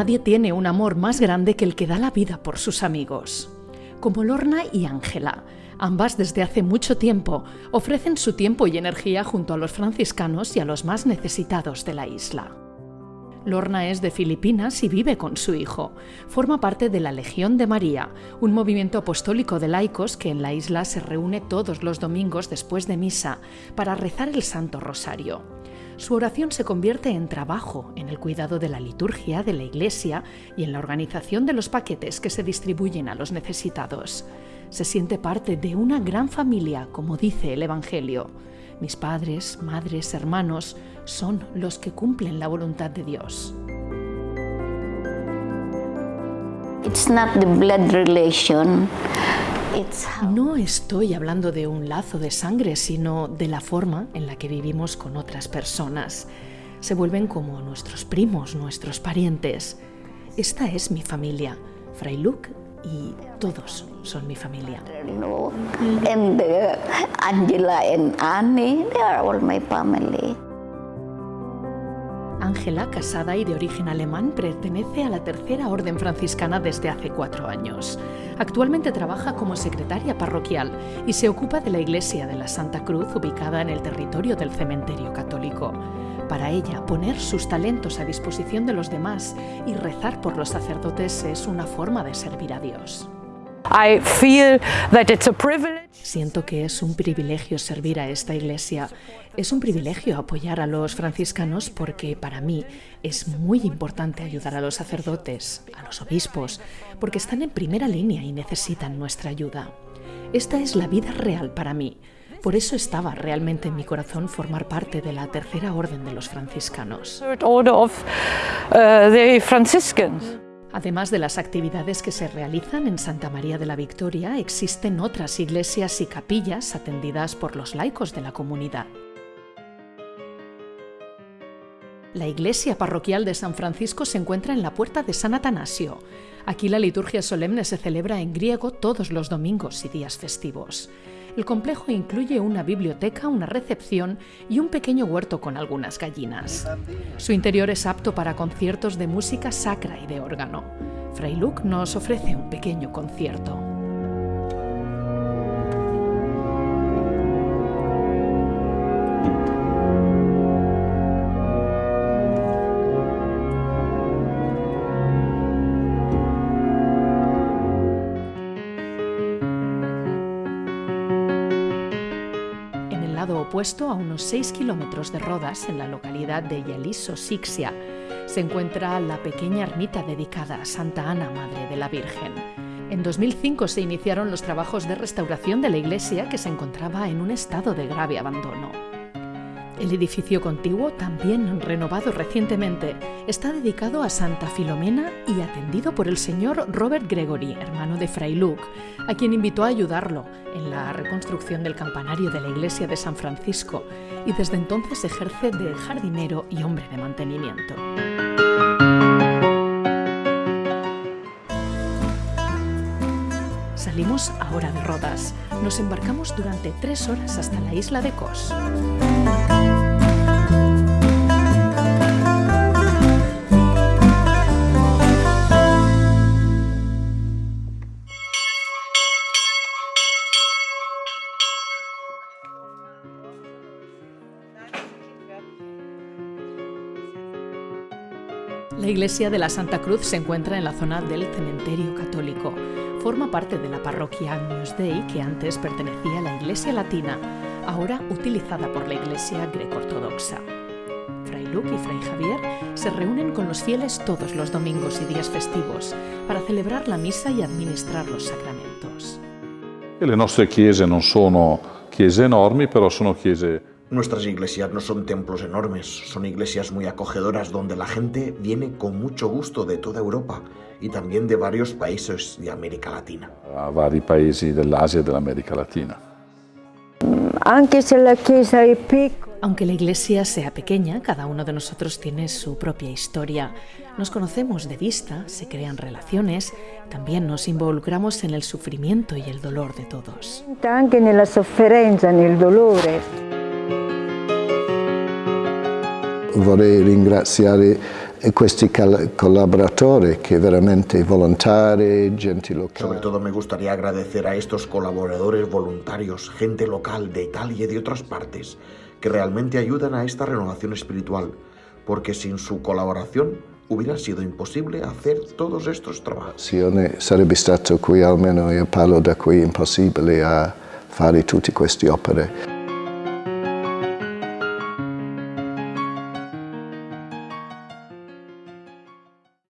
Nadie tiene un amor más grande que el que da la vida por sus amigos. Como Lorna y Ángela, ambas desde hace mucho tiempo ofrecen su tiempo y energía junto a los franciscanos y a los más necesitados de la isla. Lorna es de Filipinas y vive con su hijo. Forma parte de la Legión de María, un movimiento apostólico de laicos que en la isla se reúne todos los domingos después de misa para rezar el Santo Rosario. Su oración se convierte en trabajo, en el cuidado de la liturgia de la iglesia y en la organización de los paquetes que se distribuyen a los necesitados. Se siente parte de una gran familia, como dice el Evangelio. Mis padres, madres, hermanos son los que cumplen la voluntad de Dios. No estoy hablando de un lazo de sangre, sino de la forma en la que vivimos con otras personas. Se vuelven como nuestros primos, nuestros parientes. Esta es mi familia. Fray Luke y todos son mi familia. Angela and Annie, they are all my family. Ángela, casada y de origen alemán, pertenece a la Tercera Orden Franciscana desde hace cuatro años. Actualmente trabaja como secretaria parroquial y se ocupa de la Iglesia de la Santa Cruz ubicada en el territorio del cementerio católico. Para ella, poner sus talentos a disposición de los demás y rezar por los sacerdotes es una forma de servir a Dios. Siento que es un privilegio servir a esta iglesia. Es un privilegio apoyar a los franciscanos porque para mí es muy importante ayudar a los sacerdotes, a los obispos, porque están en primera línea y necesitan nuestra ayuda. Esta es la vida real para mí. Por eso estaba realmente en mi corazón formar parte de la tercera orden de los franciscanos. Además de las actividades que se realizan en Santa María de la Victoria, existen otras iglesias y capillas atendidas por los laicos de la comunidad. La iglesia parroquial de San Francisco se encuentra en la puerta de San Atanasio. Aquí la liturgia solemne se celebra en griego todos los domingos y días festivos. El complejo incluye una biblioteca, una recepción y un pequeño huerto con algunas gallinas. Su interior es apto para conciertos de música sacra y de órgano. Fray Luke nos ofrece un pequeño concierto. Opuesto a unos 6 kilómetros de Rodas, en la localidad de Yeliso, Sixia, se encuentra la pequeña ermita dedicada a Santa Ana, Madre de la Virgen. En 2005 se iniciaron los trabajos de restauración de la iglesia que se encontraba en un estado de grave abandono. El edificio contiguo, también renovado recientemente, está dedicado a Santa Filomena y atendido por el señor Robert Gregory, hermano de Fray Luke, a quien invitó a ayudarlo en la reconstrucción del campanario de la iglesia de San Francisco y desde entonces ejerce de jardinero y hombre de mantenimiento. Salimos ahora de Rodas. Nos embarcamos durante tres horas hasta la isla de Kos. La iglesia de la Santa Cruz se encuentra en la zona del cementerio católico. Forma parte de la parroquia Agnus Dei, que antes pertenecía a la iglesia latina, ahora utilizada por la iglesia greco-ortodoxa. Fray Luke y Fray Javier se reúnen con los fieles todos los domingos y días festivos para celebrar la misa y administrar los sacramentos. Le nostre chiese non sono chiese enormi, però sono chiese Nuestras iglesias no son templos enormes, son iglesias muy acogedoras donde la gente viene con mucho gusto de toda Europa y también de varios países de América Latina. A vari paesi dell'Asia e dell'America Latina. Aunque la iglesia sea pequeña, cada uno de nosotros tiene su propia historia. Nos conocemos de vista, se crean relaciones, también nos involucramos en el sufrimiento y el dolor de todos. Anche nella sofferenza, nel dolore. Vorrei ringraziare questi collaboratori che veramente volontari, gente locale. Sobre todo me gustaría agradecer a estos colaboradores voluntarios, gente local de Italia y de otras partes, que realmente ayudan a esta renovación espiritual, porque sin su colaboración hubiera sido imposible hacer todos estos trabajos. Sarebbe stato qui almeno io parlo da qui impossibile a fare tutte queste opere.